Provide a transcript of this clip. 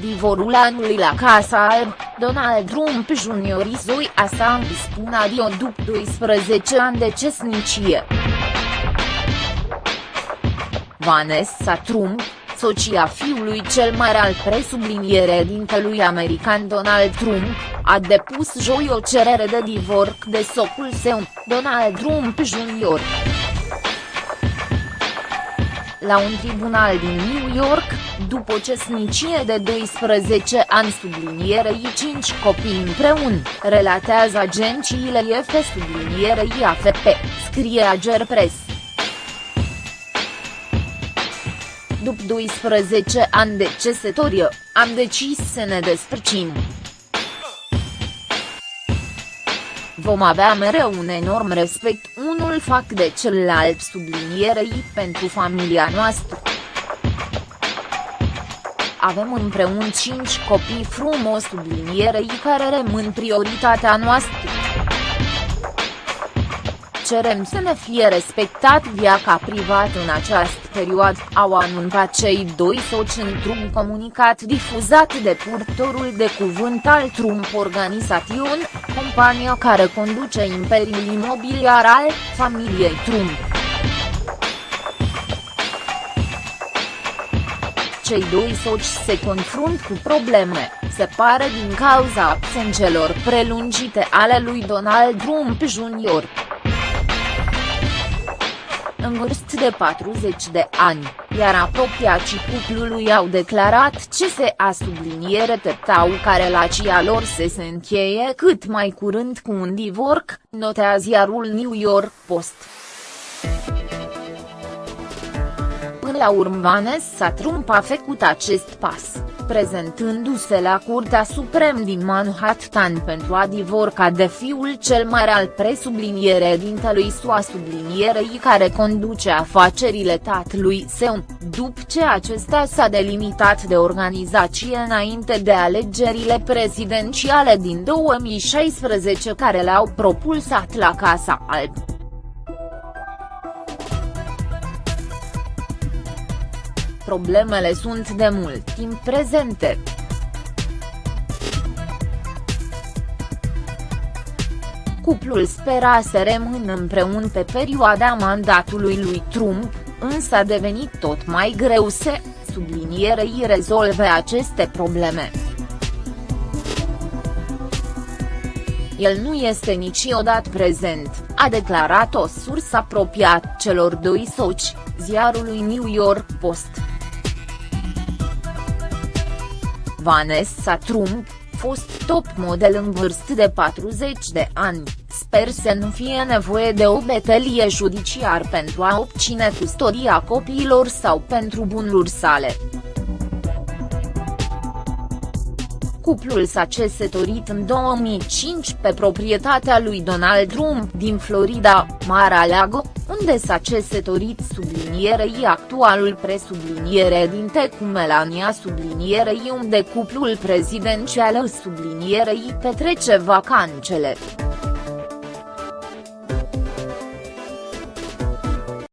divorul anului la Casa Alb, Donald Trump Jr. Izoi Assange spun adio după 12 ani de cesnicie. Vanessa Trump, soția fiului cel mare al presubliniere dintelui american Donald Trump, a depus joi o cerere de divorț de socul său, Donald Trump Jr. La un tribunal din New York, după o cesnicie de 12 ani sublinierei 5 copii împreună, relatează agențiile IF sublinierei AFP, scrie Ager Press. După 12 ani de cesătorie, am decis să ne despărțim. Vom avea mereu un enorm respect unul fac de celălalt sublinierei pentru familia noastră. Avem împreună cinci copii frumos sublinierei care rămân prioritatea noastră cerem să ne fie respectat viața privat în această perioadă, au anunțat cei doi soci într-un comunicat difuzat de purtorul de cuvânt al Trump Organization, compania care conduce imperiul imobiliar al familiei Trump. Cei doi soci se confrunt cu probleme, se pare din cauza absențelor prelungite ale lui Donald Trump Jr în vârstă de 40 de ani, iar apropiacii cuplului au declarat ce se a subliniere tătau ca relația lor se se încheie cât mai curând cu un divorc, notează ziarul New York Post. La urmă Vanessa Trump a făcut acest pas prezentându-se la Curtea Suprem din Manhattan pentru a divorca de fiul cel mare al presubliniere dintelui SUA sublinierei care conduce afacerile tatălui său, după ce acesta s-a delimitat de organizație înainte de alegerile prezidențiale din 2016 care le-au propulsat la Casa Alb. Problemele sunt de mult timp prezente. Cuplul spera să rămână împreună pe perioada mandatului lui Trump, însă a devenit tot mai greu să, sublinierei rezolve aceste probleme. El nu este niciodată prezent, a declarat o sursă apropiată celor doi soci, ziarului New York Post. Vanessa Trump, fost top model în vârstă de 40 de ani, sper să nu fie nevoie de o betelie judiciar pentru a obține custodia copiilor sau pentru bunuri sale. Cuplul s-a cesătorit în 2005 pe proprietatea lui Donald Trump din Florida, Mar-a-Lago, unde s-a cesătorit sublinierei actualul presubliniere dinte cu Melania sublinierei unde cuplul prezidențial sublinierei petrece vacanțele.